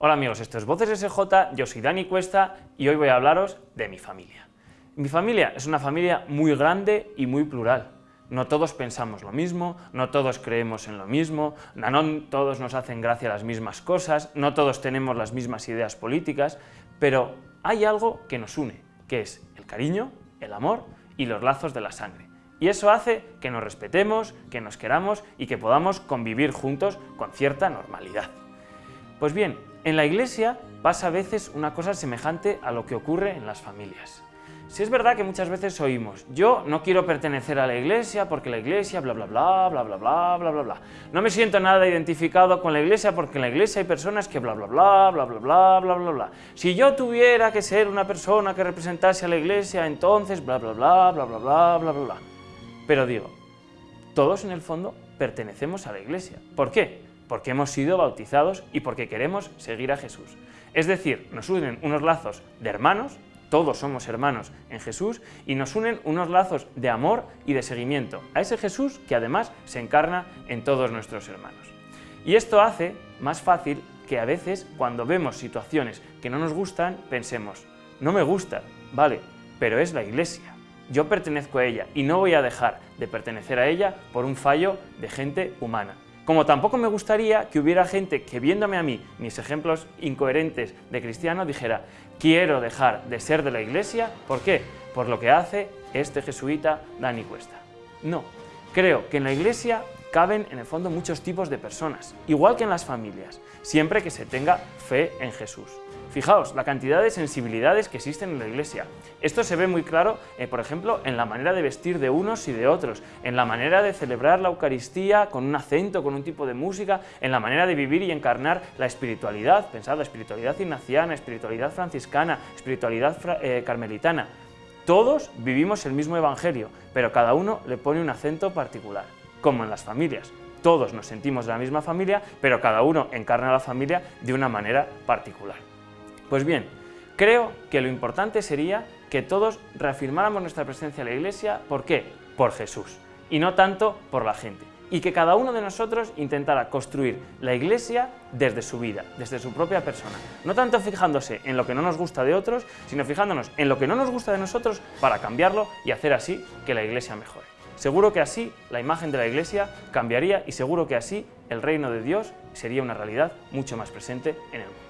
Hola amigos, esto es Voces SJ, yo soy Dani Cuesta y hoy voy a hablaros de mi familia. Mi familia es una familia muy grande y muy plural. No todos pensamos lo mismo, no todos creemos en lo mismo, no todos nos hacen gracia las mismas cosas, no todos tenemos las mismas ideas políticas, pero hay algo que nos une, que es el cariño, el amor y los lazos de la sangre. Y eso hace que nos respetemos, que nos queramos y que podamos convivir juntos con cierta normalidad. Pues bien, en la iglesia pasa a veces una cosa semejante a lo que ocurre en las familias. Si es verdad que muchas veces oímos, yo no quiero pertenecer a la iglesia porque la iglesia bla bla bla bla bla bla bla bla bla. No me siento nada identificado con la iglesia porque en la iglesia hay personas que bla bla bla bla bla bla bla bla bla. Si yo tuviera que ser una persona que representase a la iglesia, entonces bla bla bla bla bla bla bla bla bla. Pero digo, todos en el fondo pertenecemos a la iglesia. ¿Por qué? Porque hemos sido bautizados y porque queremos seguir a Jesús. Es decir, nos unen unos lazos de hermanos, todos somos hermanos en Jesús, y nos unen unos lazos de amor y de seguimiento a ese Jesús que además se encarna en todos nuestros hermanos. Y esto hace más fácil que a veces cuando vemos situaciones que no nos gustan, pensemos, no me gusta, vale, pero es la Iglesia, yo pertenezco a ella y no voy a dejar de pertenecer a ella por un fallo de gente humana. Como tampoco me gustaría que hubiera gente que viéndome a mí, mis ejemplos incoherentes de cristiano, dijera quiero dejar de ser de la iglesia, ¿por qué? Por lo que hace este jesuita Dani Cuesta. No, creo que en la iglesia caben en el fondo muchos tipos de personas, igual que en las familias, siempre que se tenga fe en Jesús. Fijaos, la cantidad de sensibilidades que existen en la Iglesia. Esto se ve muy claro, eh, por ejemplo, en la manera de vestir de unos y de otros, en la manera de celebrar la Eucaristía con un acento, con un tipo de música, en la manera de vivir y encarnar la espiritualidad, pensad, la espiritualidad ignaciana, espiritualidad franciscana, espiritualidad eh, carmelitana. Todos vivimos el mismo Evangelio, pero cada uno le pone un acento particular, como en las familias. Todos nos sentimos de la misma familia, pero cada uno encarna la familia de una manera particular. Pues bien, creo que lo importante sería que todos reafirmáramos nuestra presencia en la Iglesia, ¿por qué? Por Jesús, y no tanto por la gente. Y que cada uno de nosotros intentara construir la Iglesia desde su vida, desde su propia persona. No tanto fijándose en lo que no nos gusta de otros, sino fijándonos en lo que no nos gusta de nosotros para cambiarlo y hacer así que la Iglesia mejore. Seguro que así la imagen de la Iglesia cambiaría y seguro que así el reino de Dios sería una realidad mucho más presente en el mundo.